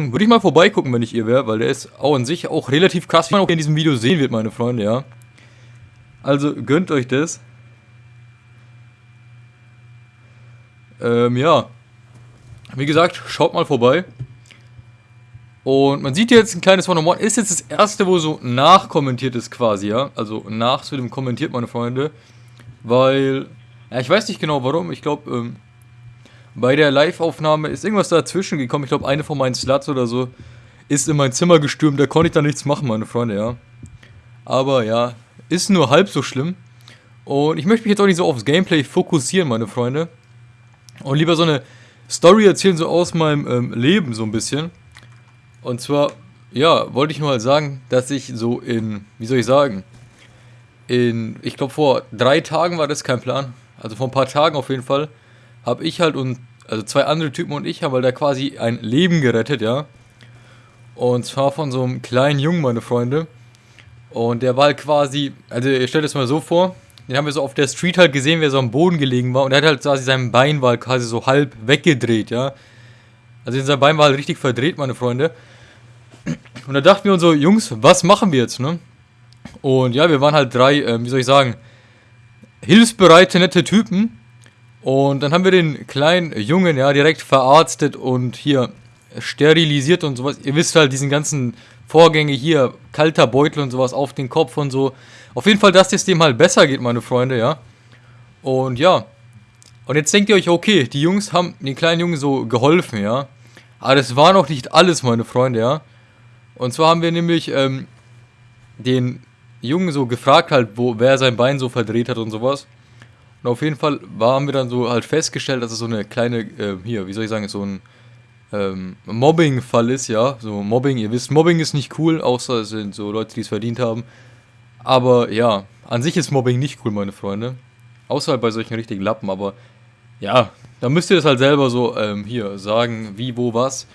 Beschreibung. Würde ich mal vorbeigucken, wenn ich ihr wäre, weil der ist auch an sich auch relativ krass, wie man auch in diesem Video sehen wird, meine Freunde, ja. Also gönnt euch das. Ähm, ja. Wie gesagt, schaut mal vorbei. Und man sieht jetzt ein kleines One-on-One. Ist jetzt das erste, wo so nachkommentiert ist quasi, ja. Also nach zu dem kommentiert, meine Freunde. Weil, ja, ich weiß nicht genau warum. Ich glaube, ähm, bei der Live-Aufnahme ist irgendwas dazwischen gekommen. Ich glaube, eine von meinen Sluts oder so ist in mein Zimmer gestürmt. Da konnte ich dann nichts machen, meine Freunde, ja. Aber ja, ist nur halb so schlimm. Und ich möchte mich jetzt auch nicht so aufs Gameplay fokussieren, meine Freunde. Und lieber so eine Story erzählen, so aus meinem ähm, Leben so ein bisschen. Und zwar, ja, wollte ich nur mal sagen, dass ich so in, wie soll ich sagen, in, ich glaube vor drei Tagen war das kein Plan, also vor ein paar Tagen auf jeden Fall, habe ich halt und, also zwei andere Typen und ich haben halt da quasi ein Leben gerettet, ja. Und zwar von so einem kleinen Jungen, meine Freunde. Und der war halt quasi, also ihr stellt es mal so vor, den haben wir so auf der Street halt gesehen, wie er so am Boden gelegen war. Und er hat halt quasi sein Bein war halt quasi so halb weggedreht, ja. Also sein Bein war halt richtig verdreht, meine Freunde. Und da dachten wir uns so, Jungs, was machen wir jetzt, ne? Und ja, wir waren halt drei, äh, wie soll ich sagen, hilfsbereite, nette Typen. Und dann haben wir den kleinen Jungen, ja, direkt verarztet und hier sterilisiert und sowas. Ihr wisst halt, diesen ganzen Vorgänge hier, kalter Beutel und sowas auf den Kopf und so. Auf jeden Fall, dass es dem halt besser geht, meine Freunde, ja. Und ja. Und jetzt denkt ihr euch, okay, die Jungs haben den kleinen Jungen so geholfen, ja. Aber das war noch nicht alles, meine Freunde, ja. Und zwar haben wir nämlich ähm, den Jungen so gefragt halt, wo, wer sein Bein so verdreht hat und sowas. Und auf jeden Fall haben wir dann so halt festgestellt, dass es so eine kleine, äh, hier, wie soll ich sagen, so ein ähm, Mobbing-Fall ist, ja. So Mobbing, ihr wisst, Mobbing ist nicht cool, außer es sind so Leute, die es verdient haben. Aber ja, an sich ist Mobbing nicht cool, meine Freunde. Außer halt bei solchen richtigen Lappen, aber ja, da müsst ihr das halt selber so ähm, hier sagen, wie, wo, was.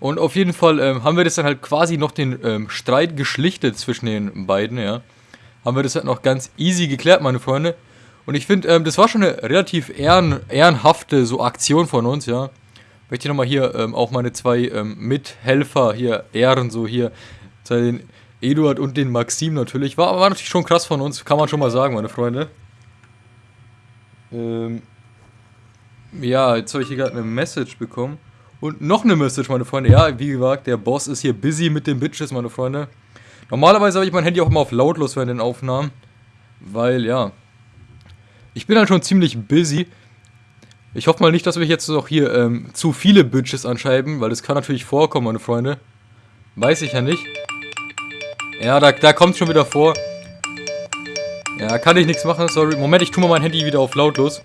Und auf jeden Fall ähm, haben wir das dann halt quasi noch den ähm, Streit geschlichtet zwischen den beiden, ja. Haben wir das halt noch ganz easy geklärt, meine Freunde. Und ich finde, ähm, das war schon eine relativ ehren, ehrenhafte so Aktion von uns, ja möchte ich nochmal hier ähm, auch meine zwei ähm, Mithelfer hier ehren, so hier, den Eduard und den Maxim natürlich. War, war natürlich schon krass von uns, kann man schon mal sagen, meine Freunde. Ähm, ja, jetzt habe ich hier gerade eine Message bekommen. Und noch eine Message, meine Freunde. Ja, wie gesagt, der Boss ist hier busy mit den Bitches, meine Freunde. Normalerweise habe ich mein Handy auch immer auf lautlos während den Aufnahmen. Weil, ja. Ich bin halt schon ziemlich busy. Ich hoffe mal nicht, dass wir jetzt noch hier ähm, zu viele Bitches anschreiben, weil das kann natürlich vorkommen, meine Freunde. Weiß ich ja nicht. Ja, da, da kommt schon wieder vor. Ja, kann ich nichts machen, sorry. Moment, ich tue mal mein Handy wieder auf lautlos.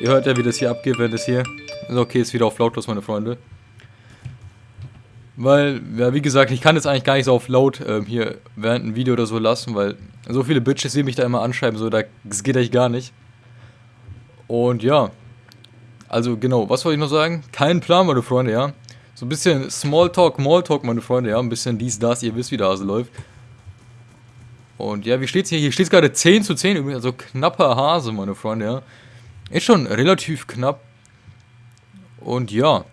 Ihr hört ja, wie das hier abgeht, wenn das hier... Okay, ist wieder auf lautlos, meine Freunde. Weil, ja, wie gesagt, ich kann jetzt eigentlich gar nicht so auf laut ähm, hier während ein Video oder so lassen, weil so viele Bitches, die mich da immer anschreiben, so, das geht eigentlich gar nicht. Und ja, also genau, was wollte ich noch sagen? Kein Plan, meine Freunde, ja. So ein bisschen Smalltalk, Malltalk, meine Freunde, ja. Ein bisschen dies, das, ihr wisst, wie der Hase läuft. Und ja, wie steht's hier? Hier steht es gerade 10 zu 10 übrigens, also knapper Hase, meine Freunde, ja. Ist schon relativ knapp. Und ja.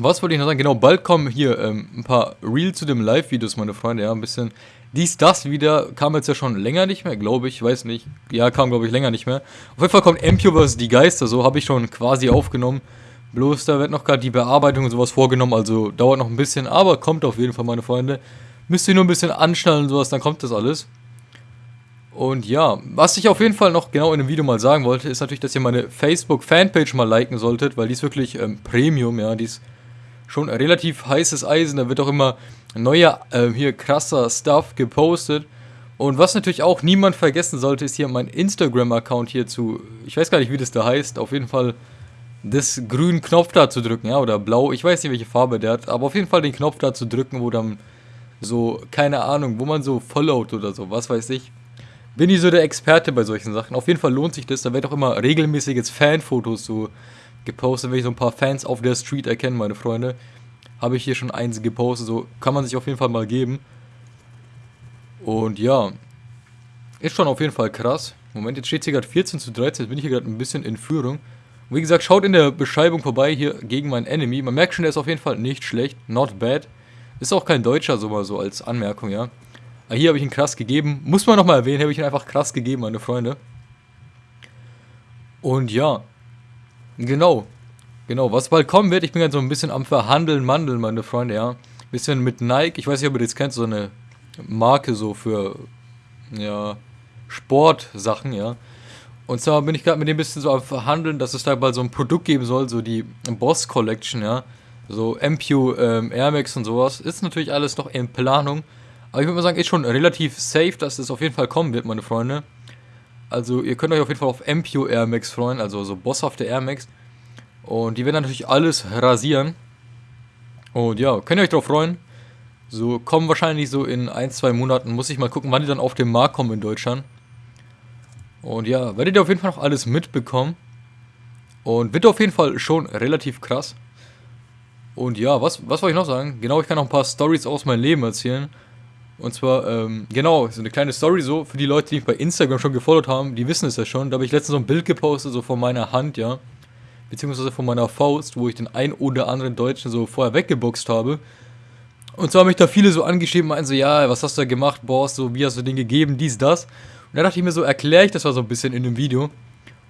Was wollte ich noch sagen? Genau, bald kommen hier ähm, ein paar Real zu dem Live-Videos, meine Freunde, ja. Ein bisschen dies, das wieder, kam jetzt ja schon länger nicht mehr, glaube ich, weiß nicht. Ja, kam, glaube ich, länger nicht mehr. Auf jeden Fall kommt MQ vs. Die Geister, so habe ich schon quasi aufgenommen. Bloß da wird noch gerade die Bearbeitung und sowas vorgenommen, also dauert noch ein bisschen, aber kommt auf jeden Fall, meine Freunde. Müsst ihr nur ein bisschen anschnallen und sowas, dann kommt das alles. Und ja, was ich auf jeden Fall noch genau in dem Video mal sagen wollte, ist natürlich, dass ihr meine Facebook-Fanpage mal liken solltet, weil die ist wirklich ähm, Premium, ja, die ist schon relativ heißes Eisen, da wird auch immer neuer, äh, hier krasser Stuff gepostet. Und was natürlich auch niemand vergessen sollte, ist hier mein Instagram-Account hier zu, ich weiß gar nicht, wie das da heißt, auf jeden Fall das grünen Knopf da zu drücken, ja, oder blau, ich weiß nicht, welche Farbe der hat, aber auf jeden Fall den Knopf da zu drücken, wo dann so, keine Ahnung, wo man so followt oder so, was weiß ich. Bin ich so der Experte bei solchen Sachen. Auf jeden Fall lohnt sich das, da wird auch immer regelmäßiges Fanfotos so gepostet, wenn ich so ein paar Fans auf der Street erkenne, meine Freunde habe ich hier schon eins gepostet. So kann man sich auf jeden Fall mal geben. Und ja, ist schon auf jeden Fall krass. Moment, jetzt steht hier gerade 14 zu 13. Jetzt bin ich hier gerade ein bisschen in Führung. Und wie gesagt, schaut in der Beschreibung vorbei hier gegen meinen Enemy. Man merkt schon, der ist auf jeden Fall nicht schlecht. Not bad. Ist auch kein Deutscher, so mal so als Anmerkung, ja. Aber hier habe ich ihn krass gegeben. Muss man nochmal erwähnen, habe ich ihn einfach krass gegeben, meine Freunde. Und ja. Genau. Genau, was bald kommen wird, ich bin gerade so ein bisschen am Verhandeln, Mandeln, meine Freunde, ja. Bisschen mit Nike, ich weiß nicht, ob ihr das kennt, so eine Marke so für, ja, Sportsachen, ja. Und zwar bin ich gerade mit dem bisschen so am Verhandeln, dass es da bald so ein Produkt geben soll, so die Boss Collection, ja. So MPU, ähm, Air Max und sowas. Ist natürlich alles noch in Planung. Aber ich würde mal sagen, ist schon relativ safe, dass es auf jeden Fall kommen wird, meine Freunde. Also ihr könnt euch auf jeden Fall auf MPU Air Max freuen, also so bosshafte Air Max. Und die werden natürlich alles rasieren. Und ja, könnt ihr euch drauf freuen. So kommen wahrscheinlich so in ein, zwei Monaten. Muss ich mal gucken, wann die dann auf den Markt kommen in Deutschland. Und ja, werdet ihr auf jeden Fall noch alles mitbekommen. Und wird auf jeden Fall schon relativ krass. Und ja, was, was wollte ich noch sagen? Genau, ich kann noch ein paar Stories aus meinem Leben erzählen. Und zwar, ähm, genau, so eine kleine Story so, für die Leute, die mich bei Instagram schon gefollowt haben, die wissen es ja schon. Da habe ich letztens so ein Bild gepostet, so von meiner Hand, ja. Beziehungsweise von meiner Faust, wo ich den ein oder anderen Deutschen so vorher weggeboxt habe. Und zwar haben mich da viele so angeschrieben, meinen so, ja, was hast du da gemacht, Boss, so, wie hast du den gegeben, dies, das. Und da dachte ich mir so, erkläre ich das mal so ein bisschen in dem Video.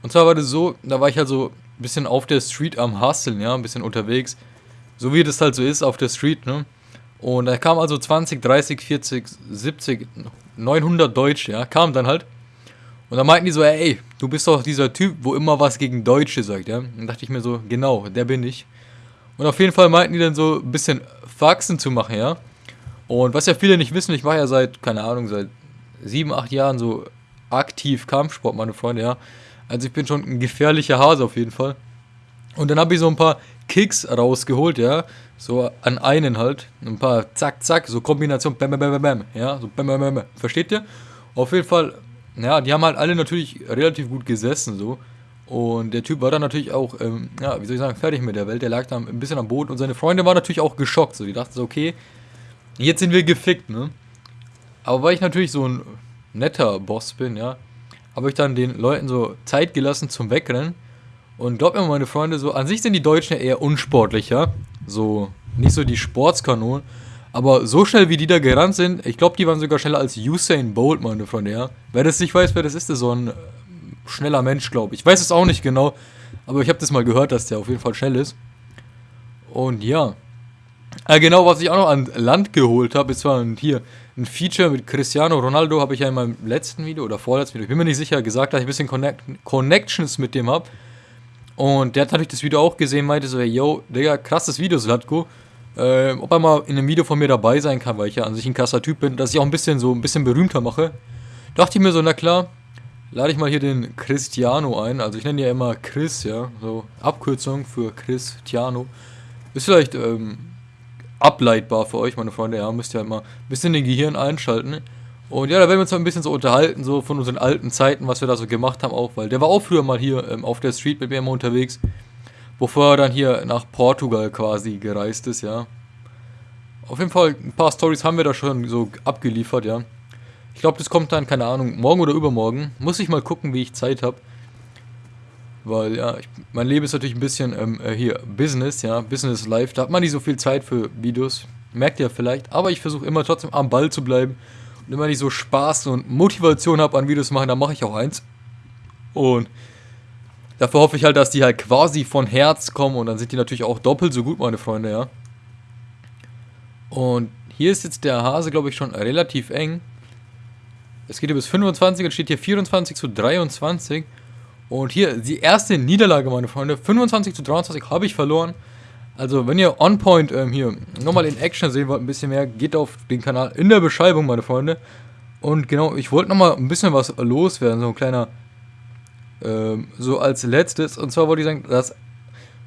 Und zwar war das so, da war ich halt so ein bisschen auf der Street am Hustlen, ja, ein bisschen unterwegs. So wie das halt so ist auf der Street, ne. Und da kamen also 20, 30, 40, 70, 900 Deutsche, ja, kamen dann halt. Und dann meinten die so, ey, du bist doch dieser Typ, wo immer was gegen Deutsche sagt, ja. Und dann dachte ich mir so, genau, der bin ich. Und auf jeden Fall meinten die dann so ein bisschen Faxen zu machen, ja. Und was ja viele nicht wissen, ich mache ja seit, keine Ahnung, seit sieben, acht Jahren so aktiv Kampfsport, meine Freunde, ja. Also ich bin schon ein gefährlicher Hase auf jeden Fall. Und dann habe ich so ein paar Kicks rausgeholt, ja. So an einen halt. Ein paar zack, zack, so Kombination, bam, bam, bam, bam, ja. So bam, bam, bam, bam. Versteht ihr? Auf jeden Fall, ja, die haben halt alle natürlich relativ gut gesessen, so. Und der Typ war dann natürlich auch, ähm, ja, wie soll ich sagen, fertig mit der Welt. Der lag da ein bisschen am Boden und seine Freunde waren natürlich auch geschockt. So, die dachten so, okay, jetzt sind wir gefickt, ne? Aber weil ich natürlich so ein netter Boss bin, ja, habe ich dann den Leuten so Zeit gelassen zum Wegrennen. Und glaubt mir, meine Freunde, so an sich sind die Deutschen ja eher unsportlicher. So, nicht so die Sportskanonen. Aber so schnell wie die da gerannt sind, ich glaube, die waren sogar schneller als Usain Bolt, meine Freunde, ja. Wer das nicht weiß, wer das ist, ist so ein äh, schneller Mensch, glaube ich. Ich weiß es auch nicht genau, aber ich habe das mal gehört, dass der auf jeden Fall schnell ist. Und ja. Äh, genau, was ich auch noch an Land geholt habe, ist zwar hier ein Feature mit Cristiano Ronaldo, habe ich ja in meinem letzten Video oder vorletzten Video, ich bin mir nicht sicher, gesagt, dass ich ein bisschen Connect Connections mit dem habe. Und der hat natürlich das Video auch gesehen, meinte so, yo, Digga, krasses Video, Slatko. Äh, ob er mal in einem Video von mir dabei sein kann, weil ich ja an sich ein krasser Typ bin, dass ich auch ein bisschen so ein bisschen berühmter mache. Dachte ich mir so, na klar, lade ich mal hier den Cristiano ein. Also ich nenne ja immer Chris, ja, so Abkürzung für Cristiano. Ist vielleicht ähm, ableitbar für euch, meine Freunde, ja, müsst ihr halt mal ein bisschen den Gehirn einschalten. Und ja, da werden wir uns mal ein bisschen so unterhalten, so von unseren alten Zeiten, was wir da so gemacht haben auch, weil der war auch früher mal hier ähm, auf der Street mit mir immer unterwegs, bevor er dann hier nach Portugal quasi gereist ist, ja. Auf jeden Fall, ein paar Stories haben wir da schon so abgeliefert, ja. Ich glaube, das kommt dann, keine Ahnung, morgen oder übermorgen. Muss ich mal gucken, wie ich Zeit habe. Weil, ja, ich, mein Leben ist natürlich ein bisschen ähm, äh, hier Business, ja, Business Life. Da hat man nicht so viel Zeit für Videos. Merkt ihr vielleicht. Aber ich versuche immer trotzdem am Ball zu bleiben. Und immer nicht so Spaß und Motivation habe an Videos machen, dann mache ich auch eins. Und dafür hoffe ich halt, dass die halt quasi von Herz kommen. Und dann sind die natürlich auch doppelt so gut, meine Freunde, ja. Und hier ist jetzt der Hase, glaube ich, schon relativ eng. Es geht hier bis 25 und steht hier 24 zu 23. Und hier die erste Niederlage, meine Freunde. 25 zu 23 habe ich verloren. Also, wenn ihr On Point ähm, hier nochmal in Action sehen wollt, ein bisschen mehr, geht auf den Kanal in der Beschreibung, meine Freunde. Und genau, ich wollte nochmal ein bisschen was loswerden, so ein kleiner, ähm, so als letztes. Und zwar wollte ich sagen, dass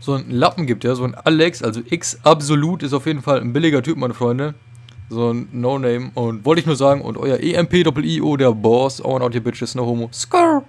so ein Lappen gibt, ja, so ein Alex, also X Absolut ist auf jeden Fall ein billiger Typ, meine Freunde. So ein No-Name. Und wollte ich nur sagen, und euer EMP-Doppel-IO, der Boss, on out your bitches, no homo. Scar!